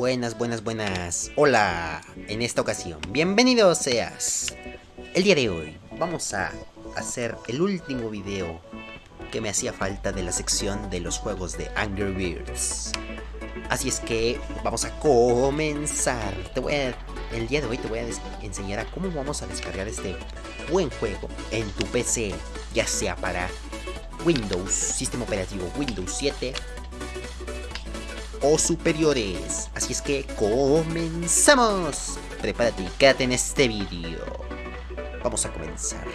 Buenas, buenas, buenas. Hola, en esta ocasión, bienvenido seas. El día de hoy vamos a hacer el último video que me hacía falta de la sección de los juegos de Angry Birds. Así es que vamos a comenzar. Te voy a, el día de hoy te voy a enseñar a cómo vamos a descargar este buen juego en tu PC, ya sea para Windows, sistema operativo Windows 7 o superiores. Así es que comenzamos. Prepárate y quédate en este vídeo. Vamos a comenzar.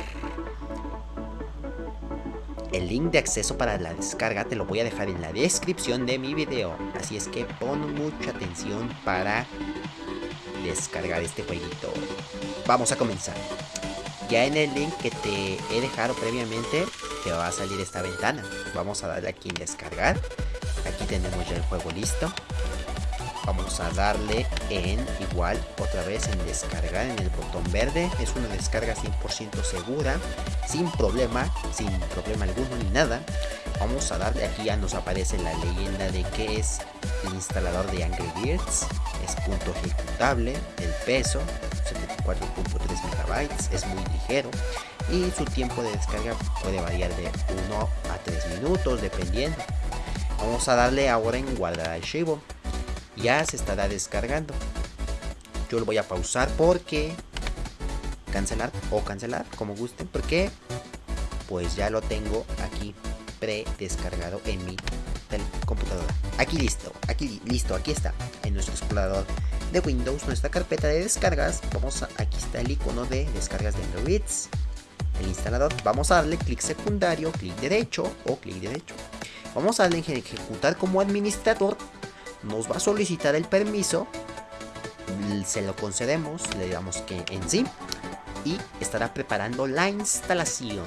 El link de acceso para la descarga te lo voy a dejar en la descripción de mi video. Así es que pon mucha atención para descargar este jueguito. Vamos a comenzar. Ya en el link que te he dejado previamente te va a salir esta ventana. Vamos a darle aquí en descargar. Aquí tenemos ya el juego listo. Vamos a darle en igual otra vez en descargar en el botón verde. Es una descarga 100% segura, sin problema, sin problema alguno ni nada. Vamos a darle aquí ya nos aparece la leyenda de que es el instalador de Angry Birds. Es punto ejecutable, el peso 74.3 megabytes, es muy ligero y su tiempo de descarga puede variar de 1 a 3 minutos dependiendo. Vamos a darle ahora en guardar archivo. Ya se estará descargando. Yo lo voy a pausar porque... Cancelar o cancelar, como gusten, porque pues ya lo tengo aquí pre-descargado en mi computadora. Aquí listo, aquí listo, aquí está, en nuestro explorador de Windows, nuestra carpeta de descargas. Vamos a, aquí está el icono de descargas de Android, el instalador. Vamos a darle clic secundario, clic derecho o clic derecho. Vamos a darle ejecutar como administrador. Nos va a solicitar el permiso. Se lo concedemos, le damos que en sí. Y estará preparando la instalación.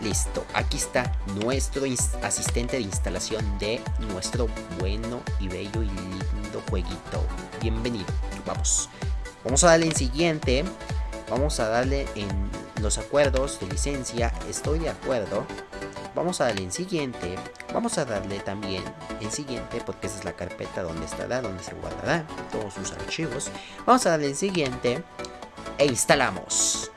Listo, aquí está nuestro asistente de instalación de nuestro bueno y bello y lindo jueguito. Bienvenido, vamos. Vamos a darle en siguiente. Vamos a darle en los acuerdos de licencia. Estoy de acuerdo. Vamos a darle en siguiente. Vamos a darle también en siguiente porque esa es la carpeta donde estará, donde se guardará todos sus archivos. Vamos a darle en siguiente e instalamos.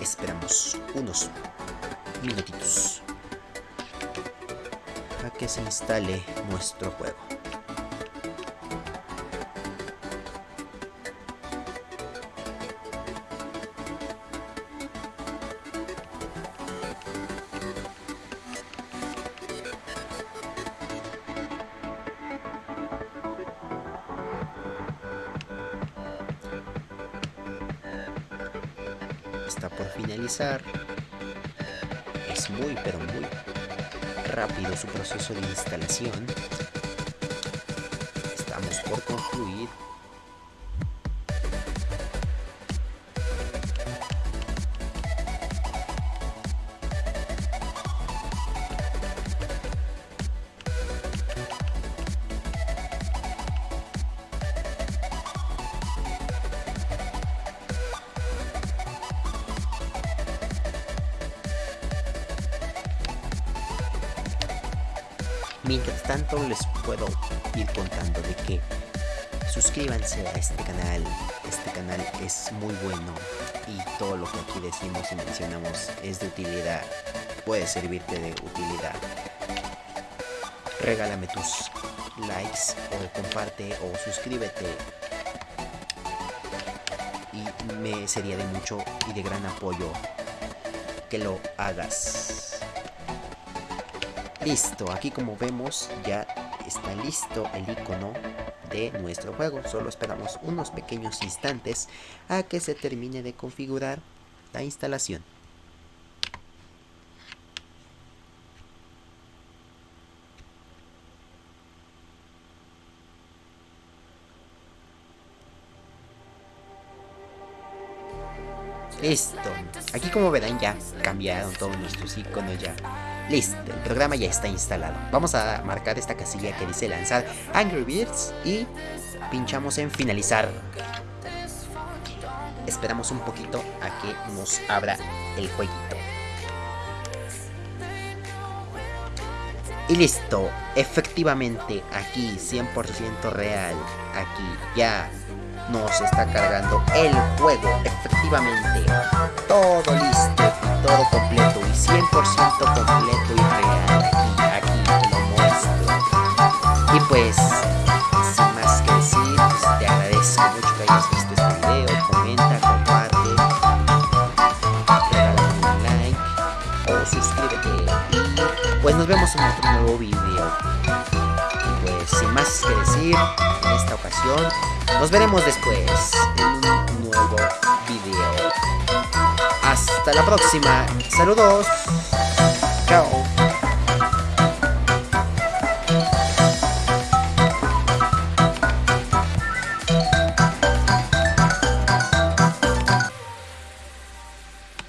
Esperamos unos minutitos a que se instale nuestro juego. está por finalizar. Es muy, pero muy rápido su proceso de instalación. Estamos por concluir. Mientras tanto les puedo ir contando de que suscríbanse a este canal, este canal es muy bueno y todo lo que aquí decimos y mencionamos es de utilidad, puede servirte de utilidad. Regálame tus likes o comparte o suscríbete y me sería de mucho y de gran apoyo que lo hagas. Listo, aquí como vemos ya está listo el icono de nuestro juego. Solo esperamos unos pequeños instantes a que se termine de configurar la instalación. Listo. Aquí como verán ya cambiaron todos nuestros iconos ya. Listo, el programa ya está instalado. Vamos a marcar esta casilla que dice lanzar Angry Birds y pinchamos en finalizar. esperamos un poquito a que nos abra el jueguito. Y listo, efectivamente aquí 100% real, aquí ya nos está cargando el juego, efectivamente, todo listo visto este video, comenta, comparte, regálame un like o suscríbete y pues nos vemos en otro nuevo video. Y pues sin más que decir, en esta ocasión, nos veremos después en un nuevo video. Hasta la próxima. Saludos. Chao.